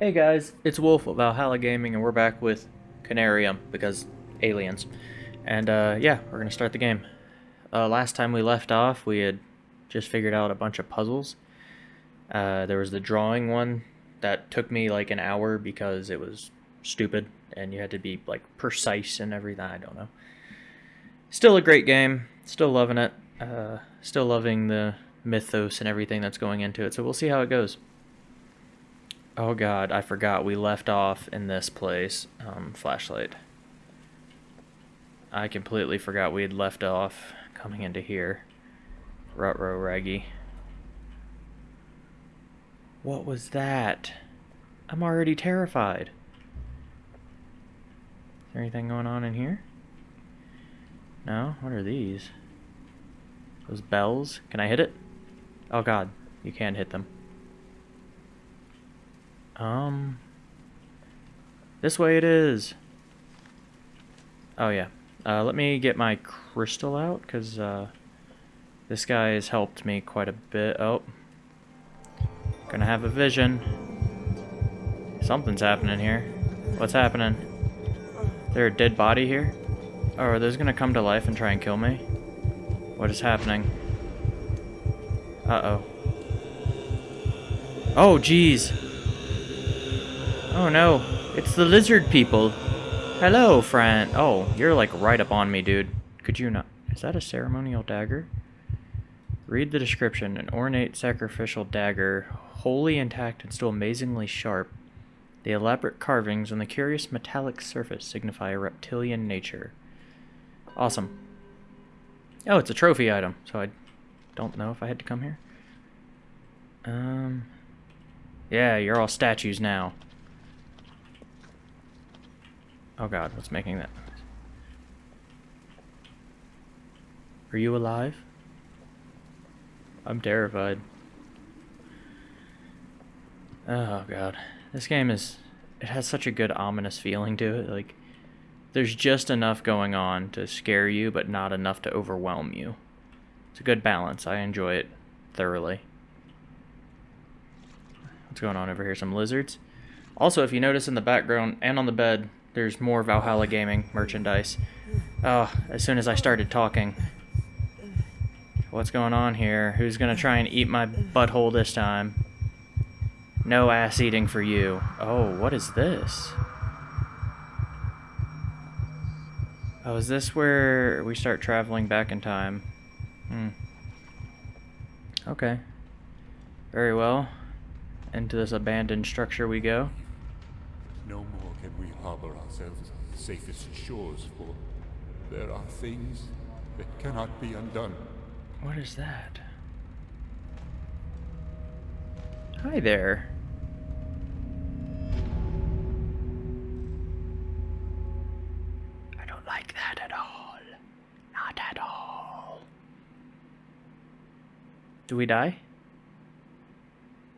Hey guys, it's Wolf of Valhalla Gaming, and we're back with Conarium because aliens. And uh, yeah, we're gonna start the game. Uh, last time we left off, we had just figured out a bunch of puzzles. Uh, there was the drawing one that took me like an hour because it was stupid and you had to be like precise and everything. I don't know. Still a great game. Still loving it. Uh, still loving the mythos and everything that's going into it. So we'll see how it goes. Oh god, I forgot we left off in this place. Um, flashlight. I completely forgot we had left off coming into here. Rutro Raggy. What was that? I'm already terrified. Is there anything going on in here? No? What are these? Those bells? Can I hit it? Oh god, you can't hit them. Um... This way it is! Oh yeah. Uh, let me get my crystal out, because uh, this guy has helped me quite a bit. Oh. Gonna have a vision. Something's happening here. What's happening? There a dead body here? Oh, are those gonna come to life and try and kill me? What is happening? Uh-oh. Oh, jeez. Oh, no. It's the lizard people. Hello, friend. Oh, you're like right up on me, dude. Could you not... Is that a ceremonial dagger? Read the description. An ornate sacrificial dagger, wholly intact and still amazingly sharp. The elaborate carvings on the curious metallic surface signify a reptilian nature. Awesome. Oh, it's a trophy item, so I don't know if I had to come here. Um, yeah, you're all statues now. Oh god, what's making that? Are you alive? I'm terrified. Oh god. This game is... It has such a good ominous feeling to it. Like, there's just enough going on to scare you, but not enough to overwhelm you. It's a good balance. I enjoy it thoroughly. What's going on over here? Some lizards? Also, if you notice in the background and on the bed, there's more Valhalla Gaming merchandise. Oh, as soon as I started talking. What's going on here? Who's gonna try and eat my butthole this time? No ass eating for you. Oh, what is this? Oh, is this where we start traveling back in time? Hmm. Okay. Very well. Into this abandoned structure we go. No more can we harbor ourselves on the safest shores, for there are things that cannot be undone. What is that? Hi there. I don't like that at all. Not at all. Do we die?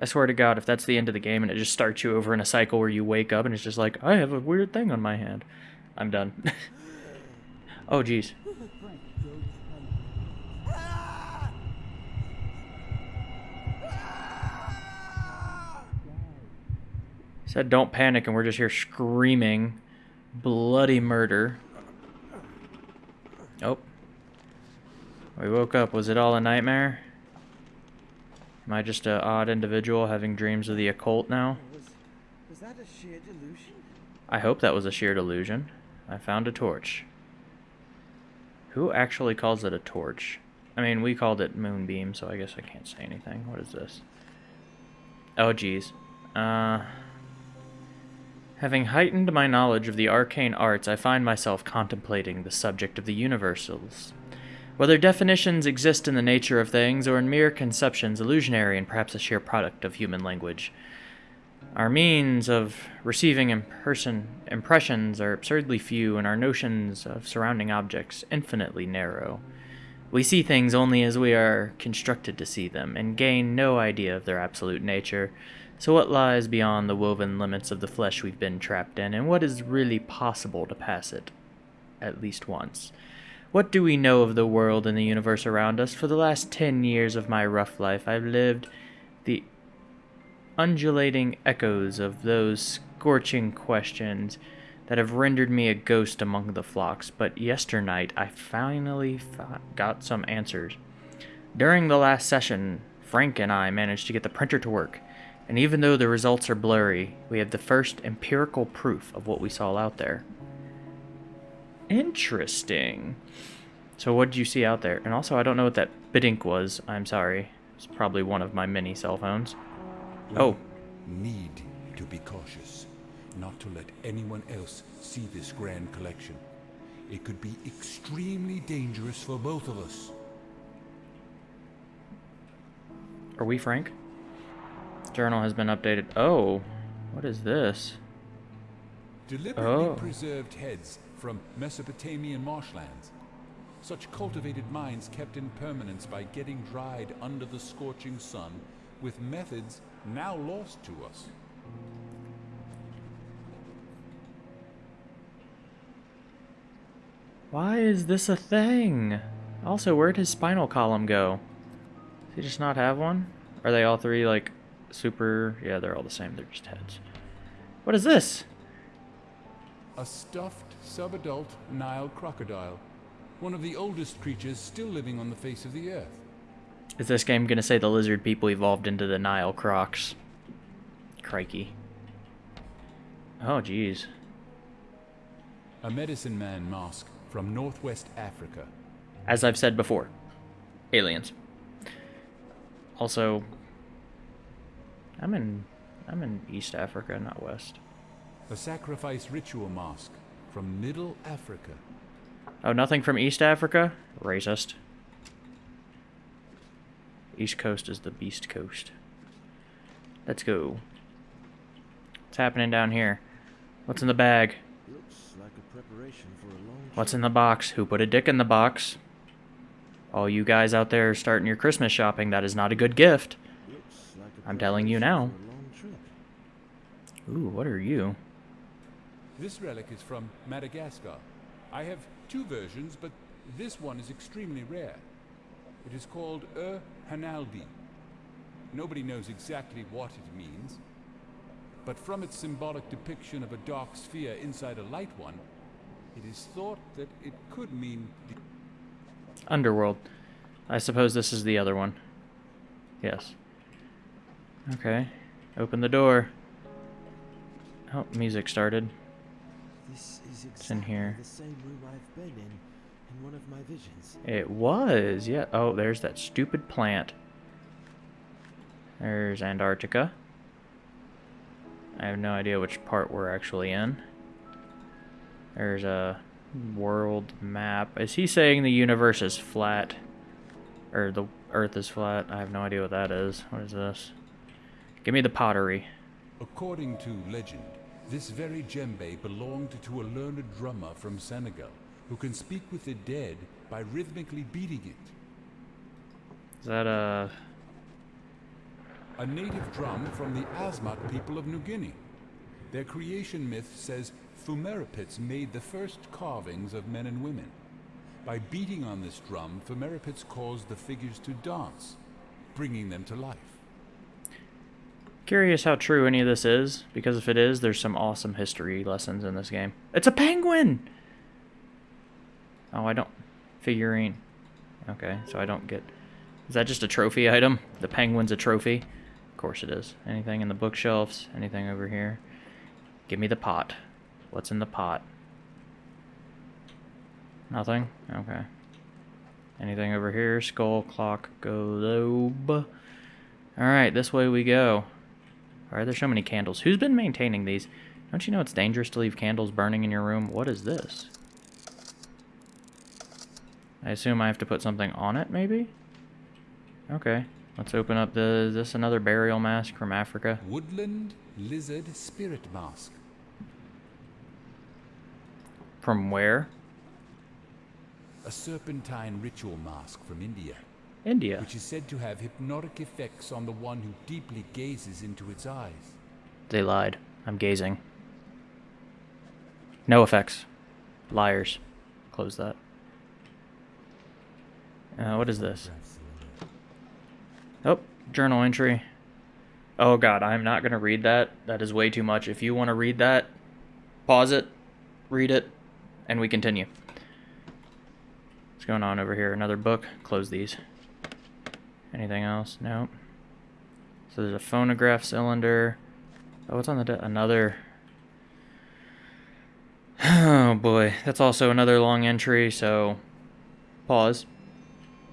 I swear to God, if that's the end of the game and it just starts you over in a cycle where you wake up and it's just like, I have a weird thing on my hand. I'm done. oh, jeez. Said don't panic and we're just here screaming bloody murder. Oh. We woke up. Was it all a nightmare? Am I just an odd individual having dreams of the occult now? Was, was that a sheer delusion? I hope that was a sheer delusion. I found a torch. Who actually calls it a torch? I mean, we called it moonbeam, so I guess I can't say anything. What is this? Oh, geez. Uh... Having heightened my knowledge of the arcane arts, I find myself contemplating the subject of the universals. Whether definitions exist in the nature of things or in mere conceptions illusionary and perhaps a sheer product of human language. Our means of receiving imperson, impressions are absurdly few and our notions of surrounding objects infinitely narrow. We see things only as we are constructed to see them and gain no idea of their absolute nature. So what lies beyond the woven limits of the flesh we've been trapped in and what is really possible to pass it at least once? What do we know of the world and the universe around us? For the last ten years of my rough life, I've lived the... undulating echoes of those scorching questions that have rendered me a ghost among the flocks, but yesternight I finally got some answers. During the last session, Frank and I managed to get the printer to work, and even though the results are blurry, we have the first empirical proof of what we saw out there. Interesting. So what did you see out there? And also, I don't know what that bidink was. I'm sorry. It's probably one of my many cell phones. Oh, Need to be cautious, not to let anyone else see this grand collection. It could be extremely dangerous for both of us. are we Frank? Journal has been updated. Oh, what is this? Deliberately Oh. preserved heads from Mesopotamian marshlands. Such cultivated minds kept in permanence by getting dried under the scorching sun with methods now lost to us. Why is this a thing? Also, where'd his spinal column go? Does he just not have one? Are they all three like super? Yeah, they're all the same. They're just heads. What is this? A stuffed subadult Nile crocodile. One of the oldest creatures still living on the face of the earth. Is this game gonna say the lizard people evolved into the Nile crocs? Crikey. Oh, jeez. A medicine man mask from northwest Africa. As I've said before, aliens. Also, I'm in I'm in East Africa, not West. A sacrifice ritual mask from Middle Africa. Oh, nothing from East Africa? Racist. East Coast is the Beast Coast. Let's go. What's happening down here? What's in the bag? Like What's in the box? Who put a dick in the box? All you guys out there starting your Christmas shopping, that is not a good gift. Like I'm telling you now. Ooh, what are you? This relic is from Madagascar. I have two versions, but this one is extremely rare. It is called Ur Hanaldi. Nobody knows exactly what it means, but from its symbolic depiction of a dark sphere inside a light one, it is thought that it could mean the Underworld. I suppose this is the other one. Yes. Okay. Open the door. Oh, music started. This is in here. the same room I've been in in one of my visions. It was, yeah. Oh, there's that stupid plant. There's Antarctica. I have no idea which part we're actually in. There's a hmm. world map. Is he saying the universe is flat? Or the earth is flat? I have no idea what that is. What is this? Give me the pottery. According to legend, this very djembe belonged to a learned drummer from Senegal who can speak with the dead by rhythmically beating it. Is that a... A native drum from the Asmat people of New Guinea. Their creation myth says Fumeripits made the first carvings of men and women. By beating on this drum, Fumeripits caused the figures to dance, bringing them to life. Curious how true any of this is, because if it is, there's some awesome history lessons in this game. It's a penguin! Oh, I don't... Figurine. Okay, so I don't get... Is that just a trophy item? The penguin's a trophy? Of course it is. Anything in the bookshelves? Anything over here? Give me the pot. What's in the pot? Nothing? Okay. Anything over here? Skull, clock, globe. Alright, this way we go. Why are there so many candles? Who's been maintaining these? Don't you know it's dangerous to leave candles burning in your room? What is this? I assume I have to put something on it, maybe? Okay. Let's open up the... Is this another burial mask from Africa? Woodland Lizard Spirit Mask. From where? A serpentine ritual mask from India, India. which is said to have hypnotic effects on the one who deeply gazes into its eyes. They lied. I'm gazing. No effects. Liars. Close that. Uh, what is this? Oh, journal entry. Oh god, I'm not going to read that. That is way too much. If you want to read that, pause it, read it, and we continue. What's going on over here? Another book? Close these. Anything else? Nope. So there's a phonograph cylinder. Oh, what's on the another? Oh boy, that's also another long entry. So, pause,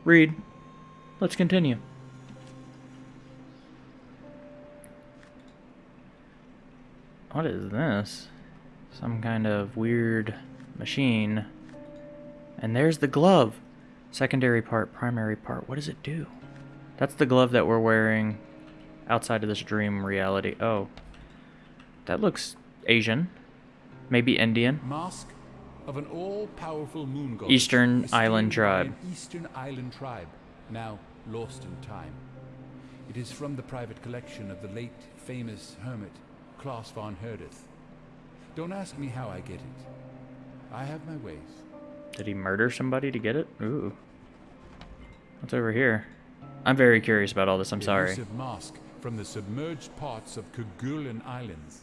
read. Let's continue. What is this? Some kind of weird machine. And there's the glove. Secondary part, primary part. What does it do? That's the glove that we're wearing outside of this dream reality. Oh. That looks Asian. Maybe Indian. Mask of an all-powerful moon god. Eastern Island tribe. Eastern Island tribe, now lost in time. It is from the private collection of the late famous hermit Klaus von Herdeth. Don't ask me how I get it. I have my ways. Did he murder somebody to get it? Ooh. What's over here? I'm very curious about all this. I'm sorry. Mask from the submerged parts of Kerguelen Islands.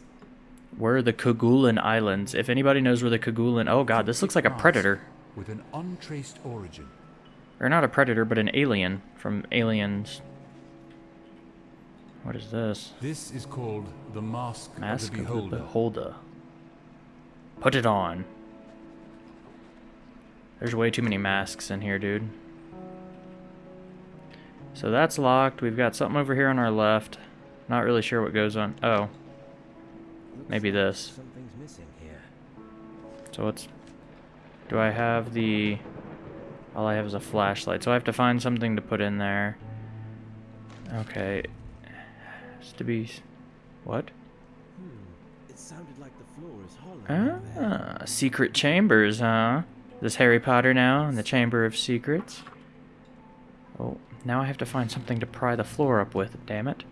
Where are the Kerguelen Islands? If anybody knows where the Kerguelen... Oh god, this looks like a predator. With an untraced origin. Or not a predator, but an alien from Aliens. What is this? This is called the Mask, Mask of the Beholder. Of the Beholder. Put it on. There's way too many masks in here, dude. So that's locked. We've got something over here on our left. Not really sure what goes on. Oh. Maybe this. Something's missing here. So what's... Do I have the... All I have is a flashlight. So I have to find something to put in there. Okay. Has to be... What? Hmm. It sounded like the floor is hollow. Ah, secret chambers, huh? This Harry Potter now in the Chamber of Secrets. Oh, now I have to find something to pry the floor up with, damn it.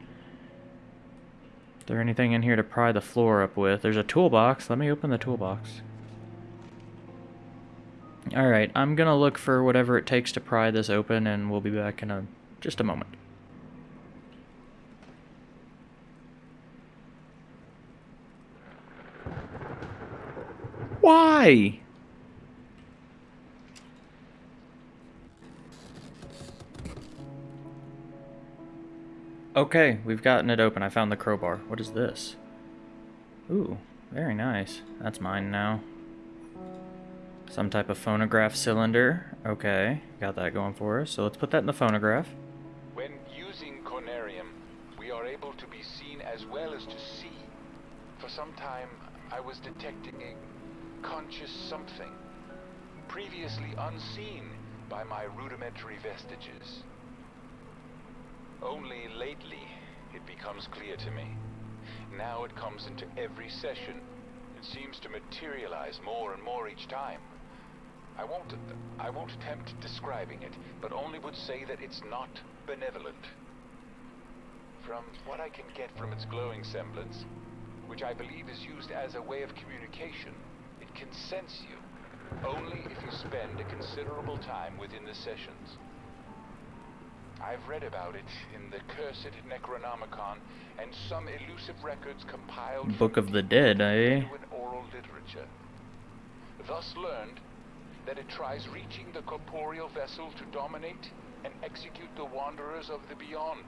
Is there anything in here to pry the floor up with? There's a toolbox. Let me open the toolbox. Alright, I'm gonna look for whatever it takes to pry this open and we'll be back in a just a moment. Why? Okay, we've gotten it open. I found the crowbar. What is this? Ooh, very nice. That's mine now. Some type of phonograph cylinder. Okay, got that going for us. So let's put that in the phonograph. When using Conarium, we are able to be seen as well as to see. For some time, I was detecting a conscious something, previously unseen by my rudimentary vestiges. Only lately, it becomes clear to me. Now it comes into every session. It seems to materialize more and more each time. I won't, I won't attempt describing it, but only would say that it's not benevolent. From what I can get from its glowing semblance, which I believe is used as a way of communication, it can sense you, only if you spend a considerable time within the sessions. I've read about it in the Cursed Necronomicon and some elusive records compiled Book of the Dead, eh? genuine oral literature. Thus learned that it tries reaching the corporeal vessel to dominate and execute the wanderers of the beyond,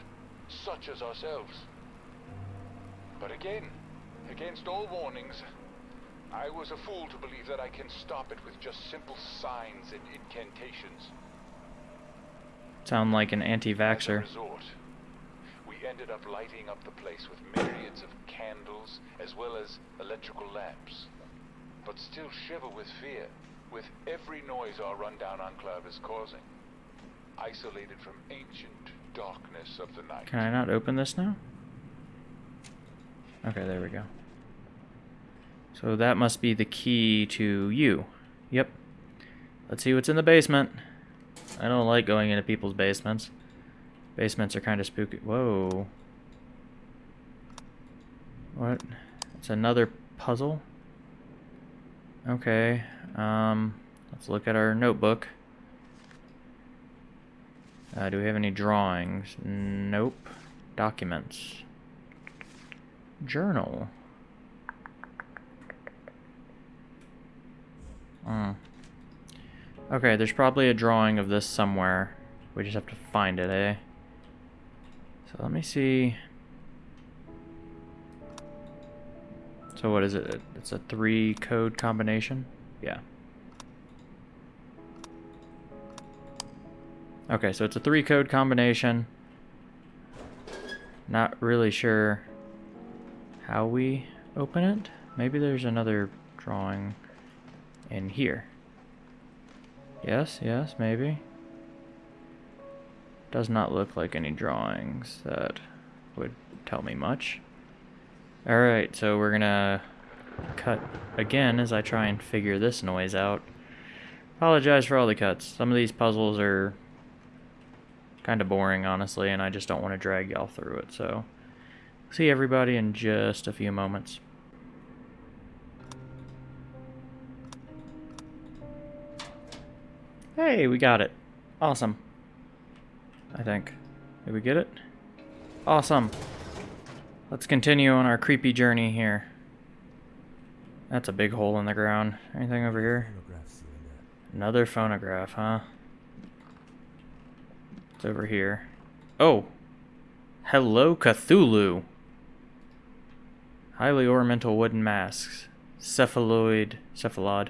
such as ourselves. But again, against all warnings, I was a fool to believe that I can stop it with just simple signs and incantations. Sound like an anti-vaxxer. we ended up lighting up the place with myriads of candles as well as electrical lamps. But still shiver with fear, with every noise our rundown enclave is causing. Isolated from ancient darkness of the night. Can I not open this now? Okay, there we go. So that must be the key to you. Yep. Let's see what's in the basement. I don't like going into people's basements. Basements are kind of spooky. Whoa. What? It's another puzzle? Okay. Um, let's look at our notebook. Uh, do we have any drawings? Nope. Documents. journal. Hmm. Okay, there's probably a drawing of this somewhere. We just have to find it, eh? So let me see. So what is it? It's a three code combination? Yeah. Okay, so it's a three code combination. Not really sure how we open it. Maybe there's another drawing in here. Yes, yes, maybe. Does not look like any drawings that would tell me much. Alright, so we're gonna cut again as I try and figure this noise out. Apologize for all the cuts. Some of these puzzles are kind of boring, honestly, and I just don't want to drag y'all through it, so... See everybody in just a few moments. Hey, we got it. Awesome. I think. Did we get it? Awesome. Let's continue on our creepy journey here. That's a big hole in the ground. Anything over here? Another phonograph, huh? It's over here. Oh! Hello, Cthulhu! Highly ornamental wooden masks. Cephaloid. Cephalod.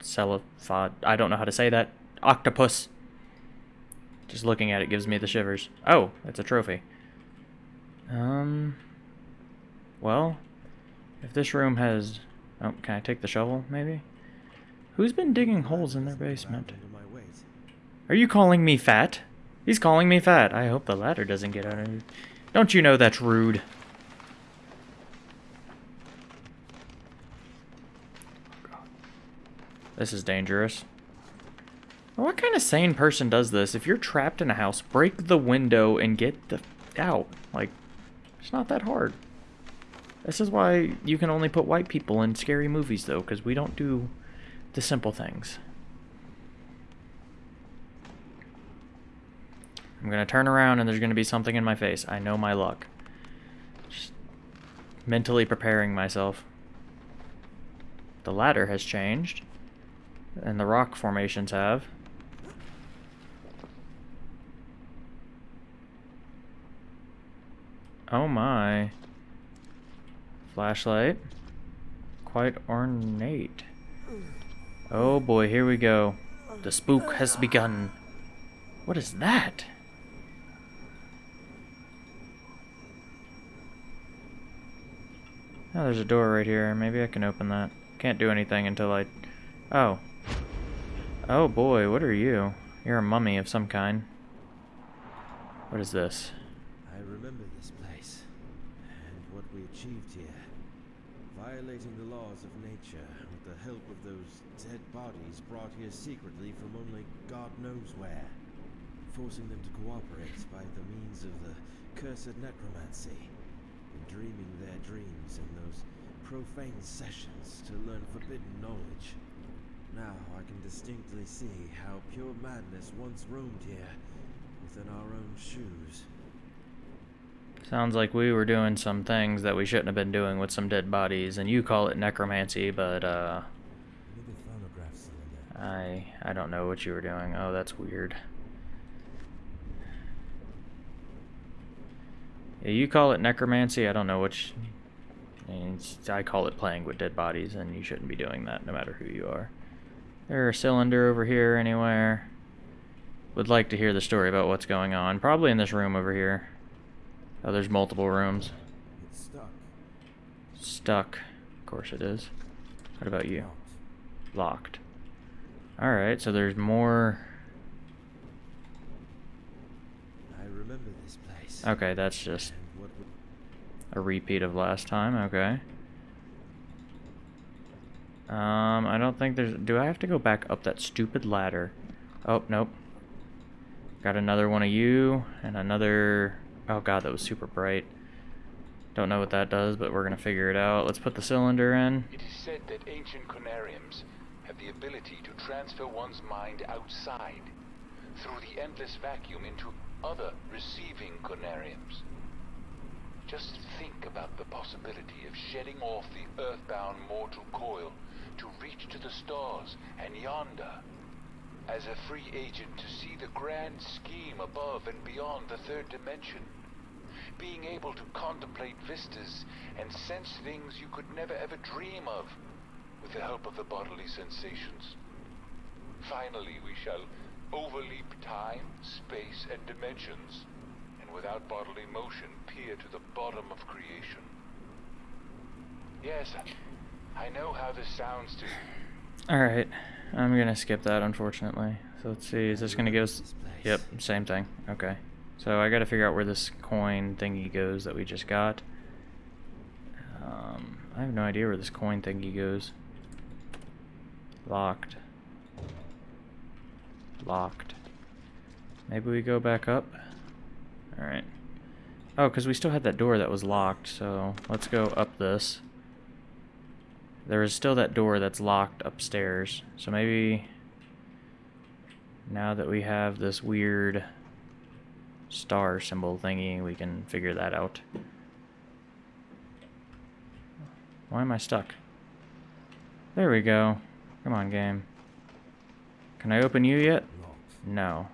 Cephalophod. I don't know how to say that. Octopus. Just looking at it gives me the shivers. Oh, it's a trophy. Um. Well, if this room has. Oh, can I take the shovel, maybe? Who's been digging holes in their basement? Under. Are you calling me fat? He's calling me fat. I hope the ladder doesn't get of Don't you know that's rude? This is dangerous. What kind of sane person does this? If you're trapped in a house, break the window and get the out. Like, it's not that hard. This is why you can only put white people in scary movies, though, because we don't do the simple things. I'm gonna turn around and there's gonna be something in my face. I know my luck. Just mentally preparing myself. The ladder has changed. And the rock formations have. Oh my. Flashlight. Quite ornate. Oh boy, here we go. The spook has begun. What is that? Oh, there's a door right here. Maybe I can open that. Can't do anything until I... Oh. Oh boy, what are you? You're a mummy of some kind. What is this? I remember this place and what we achieved here. Violating the laws of nature with the help of those dead bodies brought here secretly from only God knows where. Forcing them to cooperate by the means of the cursed necromancy. Dreaming their dreams in those profane sessions to learn forbidden knowledge. Now I can distinctly see how pure madness once roamed here within our own shoes. Sounds like we were doing some things that we shouldn't have been doing with some dead bodies, and you call it necromancy, but uh, Another phonograph cylinder. I I don't know what you were doing. Oh, that's weird. Yeah, you call it necromancy. I don't know which. I, mean, I call it playing with dead bodies, and you shouldn't be doing that, no matter who you are. There's a cylinder over here anywhere. Would like to hear the story about what's going on. Probably in this room over here. Oh, there's multiple rooms. It's stuck. Stuck. Of course it is. What about you? Locked. Alright, so there's more. I remember this place. Okay, that's just And what we a repeat of last time. Okay. Um, I don't think there's. Do I have to go back up that stupid ladder? Oh, nope. Got another one of you, and another. Oh god, that was super bright. Don't know what that does, but we're gonna figure it out. Let's put the cylinder in. It is said that ancient conariums have the ability to transfer one's mind outside through the endless vacuum into other receiving conariums. Just think about the possibility of shedding off the earthbound mortal coil to reach to the stars and yonder. As a free agent to see the grand scheme above and beyond the third dimension. Being able to contemplate vistas and sense things you could never ever dream of with the help of the bodily sensations. Finally, we shall overleap time, space, and dimensions, and without bodily motion peer to the bottom of creation. Yes, I know how this sounds to you. Alright, I'm gonna skip that, unfortunately. So let's see, is this gonna give us... Yep, same thing. Okay. So I gotta figure out where this coin thingy goes that we just got. Um, I have no idea where this coin thingy goes. Locked. Locked. Maybe we go back up? Alright. Oh, because we still had that door that was locked, so let's go up this. There is still that door that's locked upstairs, so maybe now that we have this weird star symbol thingy, we can figure that out. Why am I stuck? There we go. Come on, game. Can I open you yet? No.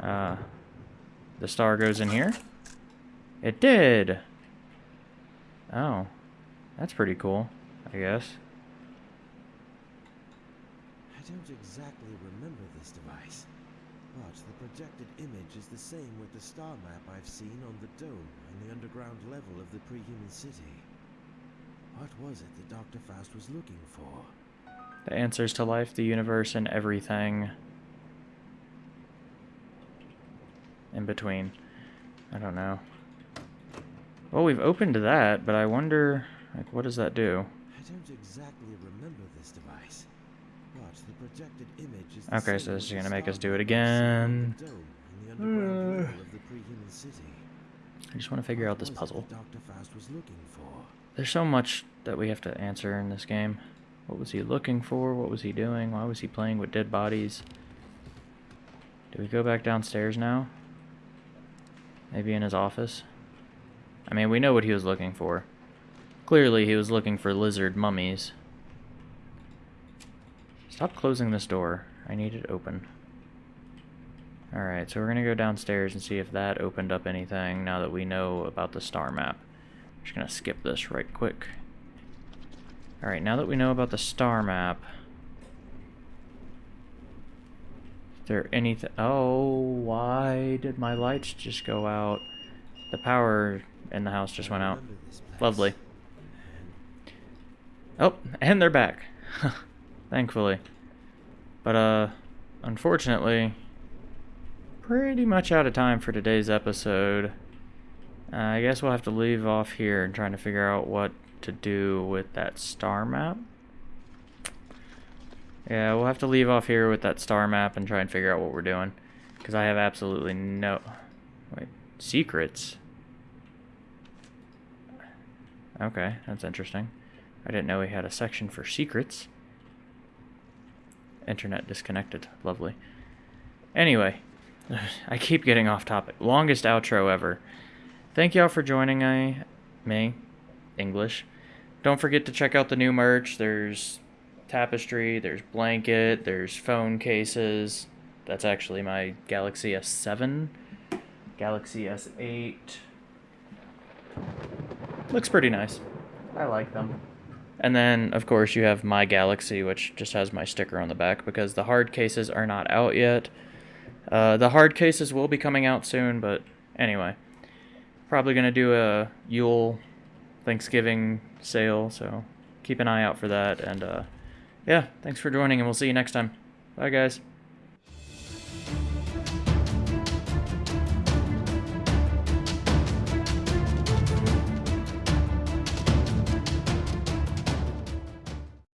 Uh, the star goes in here? It did! Oh. That's pretty cool, I guess. I don't exactly remember this device, but the projected image is the same with the star map I've seen on the dome in the underground level of the pre-human city. What was it that Dr. Faust was looking for? The answers to life, the universe, and everything in between. I don't know. Well, we've opened that, but I wonder, like, what does that do? I don't exactly remember this device, but the projected image is Okay, so this is gonna make us do it map I've seen again. on the dome in the underground level of the pre-human city. I just want to figure out this puzzle. that Dr. Faust was looking for. There's so much that we have to answer in this game. What was he looking for? What was he doing? Why was he playing with dead bodies? Do we go back downstairs now? Maybe in his office? I mean, we know what he was looking for. Clearly, he was looking for lizard mummies. Stop closing this door. I need it open. Alright, so we're gonna go downstairs and see if that opened up anything now that we know about the star map. I'm Just gonna skip this right quick. Alright, now that we know about the star map. Is there anything? Oh, why did my lights just go out? The power in the house just went out. remember this place, Lovely. Oh, and they're back. Thankfully. But, uh, unfortunately, pretty much out of time for today's episode. Uh, I guess we'll have to leave off here and trying to figure out what to do with that star map. Yeah, we'll have to leave off here with that star map and try and figure out what we're doing. Because I have absolutely no... Wait, secrets? Okay, that's interesting. I didn't know we had a section for secrets. Internet disconnected. Lovely. Anyway, I keep getting off topic. Longest outro ever. Thank y'all for joining I, me, English. Don't forget to check out the new merch. There's tapestry, there's blanket, there's phone cases. That's actually my Galaxy S7. Galaxy S8. Looks pretty nice. I like them. And then, of course, you have My Galaxy, which just has my sticker on the back because the hard cases are not out yet. Uh, the hard cases will be coming out soon, but anyway. Probably going to do a Yule Thanksgiving sale, so keep an eye out for that. And uh, yeah, thanks for joining, and we'll see you next time. Bye, guys.